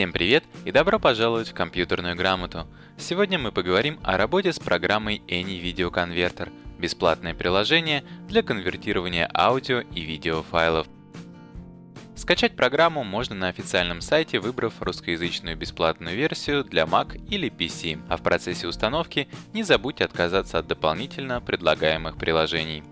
Всем привет и добро пожаловать в компьютерную грамоту. Сегодня мы поговорим о работе с программой Any Video Converter – бесплатное приложение для конвертирования аудио и видео файлов. Скачать программу можно на официальном сайте, выбрав русскоязычную бесплатную версию для Mac или PC, а в процессе установки не забудьте отказаться от дополнительно предлагаемых приложений.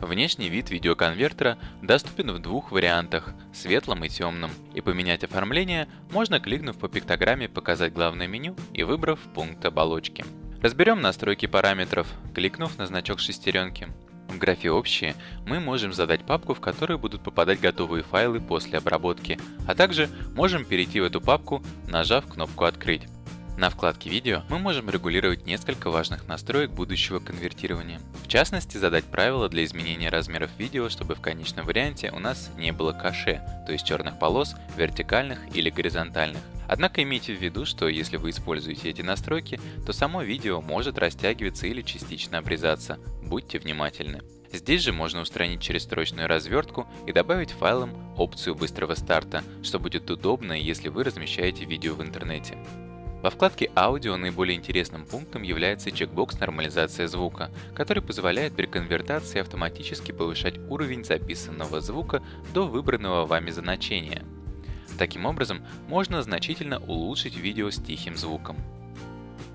Внешний вид видеоконвертера доступен в двух вариантах – светлом и темном, и поменять оформление можно, кликнув по пиктограмме «Показать главное меню» и выбрав пункт оболочки. Разберем настройки параметров, кликнув на значок шестеренки. В графе «Общие» мы можем задать папку, в которую будут попадать готовые файлы после обработки, а также можем перейти в эту папку, нажав кнопку «Открыть». На вкладке «Видео» мы можем регулировать несколько важных настроек будущего конвертирования. В частности, задать правила для изменения размеров видео, чтобы в конечном варианте у нас не было каше, то есть черных полос, вертикальных или горизонтальных. Однако имейте в виду, что если вы используете эти настройки, то само видео может растягиваться или частично обрезаться. Будьте внимательны. Здесь же можно устранить через строчную развертку и добавить файлам опцию быстрого старта, что будет удобно, если вы размещаете видео в интернете. Во вкладке «Аудио» наиболее интересным пунктом является чекбокс «Нормализация звука», который позволяет при конвертации автоматически повышать уровень записанного звука до выбранного вами значения. Таким образом, можно значительно улучшить видео с тихим звуком.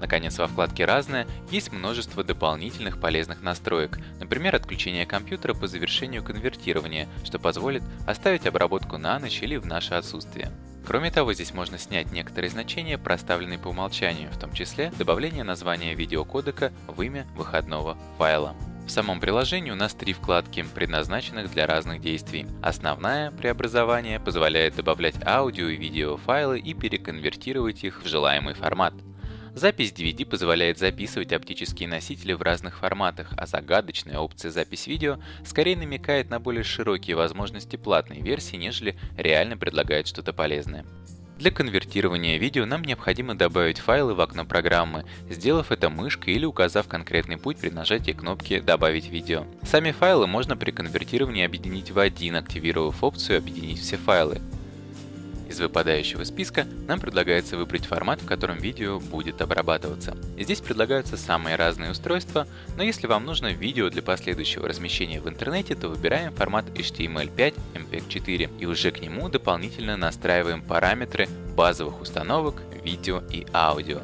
Наконец, во вкладке «Разное» есть множество дополнительных полезных настроек, например, отключение компьютера по завершению конвертирования, что позволит оставить обработку на ночь или в наше отсутствие. Кроме того, здесь можно снять некоторые значения, проставленные по умолчанию, в том числе добавление названия видеокодека в имя выходного файла. В самом приложении у нас три вкладки, предназначенных для разных действий. Основная преобразование позволяет добавлять аудио и видео файлы и переконвертировать их в желаемый формат. Запись DVD позволяет записывать оптические носители в разных форматах, а загадочная опция «Запись видео» скорее намекает на более широкие возможности платной версии, нежели реально предлагает что-то полезное. Для конвертирования видео нам необходимо добавить файлы в окно программы, сделав это мышкой или указав конкретный путь при нажатии кнопки «Добавить видео». Сами файлы можно при конвертировании объединить в один, активировав опцию «Объединить все файлы». Из выпадающего списка нам предлагается выбрать формат, в котором видео будет обрабатываться. Здесь предлагаются самые разные устройства, но если вам нужно видео для последующего размещения в интернете, то выбираем формат HTML5 MPEG-4 и уже к нему дополнительно настраиваем параметры базовых установок, видео и аудио.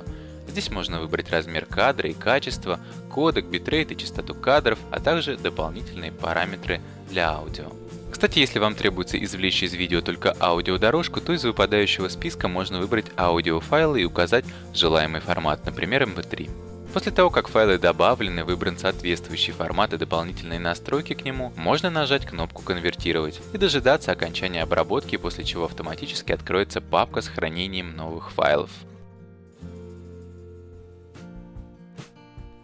Здесь можно выбрать размер кадра и качество, кодек, битрейт и частоту кадров, а также дополнительные параметры для аудио. Кстати, если вам требуется извлечь из видео только аудиодорожку, то из выпадающего списка можно выбрать аудиофайлы и указать желаемый формат, например MP3. После того, как файлы добавлены, выбран соответствующий формат и дополнительные настройки к нему, можно нажать кнопку «Конвертировать» и дожидаться окончания обработки, после чего автоматически откроется папка с хранением новых файлов.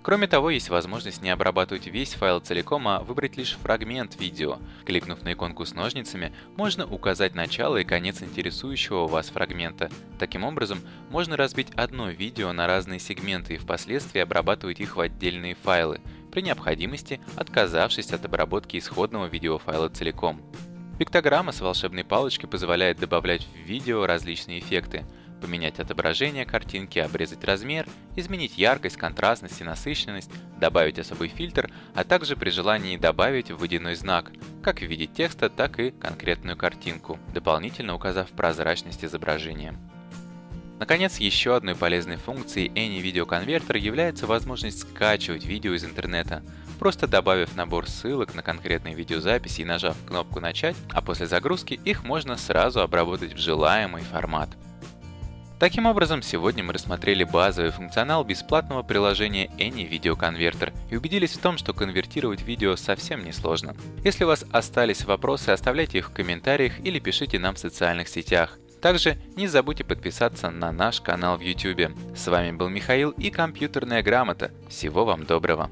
Кроме того, есть возможность не обрабатывать весь файл целиком, а выбрать лишь фрагмент видео. Кликнув на иконку с ножницами, можно указать начало и конец интересующего вас фрагмента. Таким образом, можно разбить одно видео на разные сегменты и впоследствии обрабатывать их в отдельные файлы, при необходимости отказавшись от обработки исходного видеофайла целиком. Пиктограмма с волшебной палочкой позволяет добавлять в видео различные эффекты – поменять отображение картинки, обрезать размер, изменить яркость, контрастность и насыщенность, добавить особый фильтр, а также при желании добавить водяной знак, как в виде текста, так и конкретную картинку, дополнительно указав прозрачность изображения. Наконец, еще одной полезной функцией Any Video Converter является возможность скачивать видео из интернета, просто добавив набор ссылок на конкретные видеозаписи и нажав кнопку «Начать», а после загрузки их можно сразу обработать в желаемый формат. Таким образом, сегодня мы рассмотрели базовый функционал бесплатного приложения Any Video Converter и убедились в том, что конвертировать видео совсем не сложно. Если у вас остались вопросы, оставляйте их в комментариях или пишите нам в социальных сетях. Также не забудьте подписаться на наш канал в YouTube. С вами был Михаил и компьютерная грамота. Всего вам доброго!